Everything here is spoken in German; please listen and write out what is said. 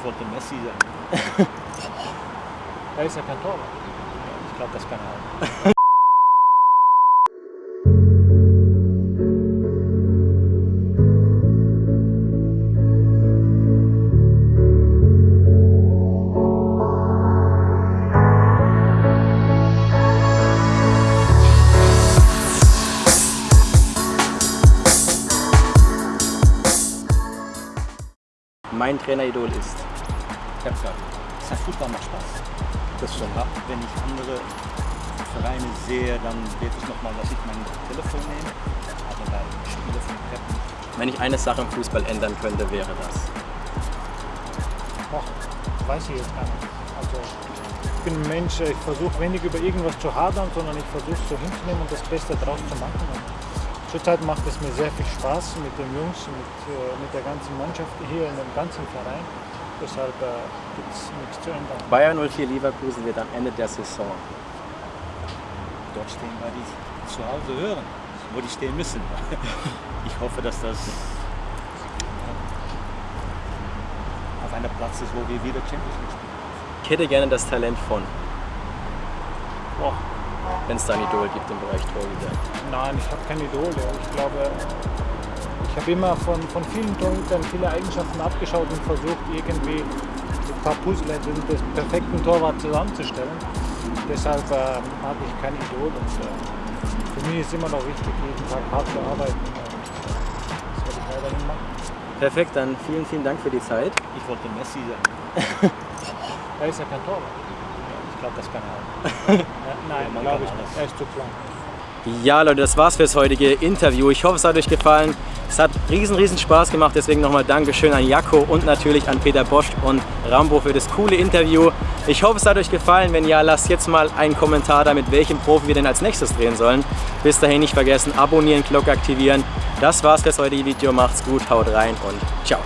Ich wollte Messi sein. Er ist ja kein Torwart. Ich glaube, das kann er auch. Mein Traineridol ist. Gesagt, das Fußball macht Spaß. Das stimmt. Ja, wenn ich andere Vereine sehe, dann wird es nochmal, dass ich mein Telefon nehme. Aber bei Spielen von nicht. Wenn ich eine Sache im Fußball ändern könnte, wäre das. Och, weiß ich jetzt gar nicht. Also, ich bin ein Mensch, ich versuche wenig über irgendwas zu hadern, sondern ich versuche es so hinzunehmen und das Beste draus zu machen. Und zurzeit macht es mir sehr viel Spaß mit den Jungs, mit, äh, mit der ganzen Mannschaft hier in dem ganzen Verein. Deshalb äh, gibt es nichts zu ändern. Bayer 04 Leverkusen wird am Ende der Saison. Dort stehen, weil die zu Hause hören, wo die stehen müssen. Ich hoffe, dass das auf einer Platz ist, wo wir wieder Champions League spielen. Ich hätte gerne das Talent von, Och, wenn es da ein Idol gibt im Bereich Torhüter. Nein, ich habe keine Idole. Ich glaube, ich habe immer von, von vielen Torhütern viele Eigenschaften abgeschaut und versucht, irgendwie ein paar Puzzle den perfekten Torwart zusammenzustellen. Deshalb äh, habe ich kein Idol. Und, äh, für mich ist immer noch wichtig, jeden Tag hart zu arbeiten. Äh, das werde ich weiterhin machen. Perfekt, dann vielen, vielen Dank für die Zeit. Ich wollte Messi sein. Er ist ja kein Torwart. Ich glaube, das kann er auch. Ja, nein, glaube ich nicht. Er ist zu klein. Ja, Leute, das war's fürs heutige Interview. Ich hoffe, es hat euch gefallen. Es hat riesen, riesen Spaß gemacht. Deswegen nochmal Dankeschön an Jakko und natürlich an Peter Bosch und Rambo für das coole Interview. Ich hoffe, es hat euch gefallen. Wenn ja, lasst jetzt mal einen Kommentar da, mit welchem Profi wir denn als nächstes drehen sollen. Bis dahin nicht vergessen, abonnieren, Glocke aktivieren. Das war's fürs heutige Video. Macht's gut, haut rein und ciao.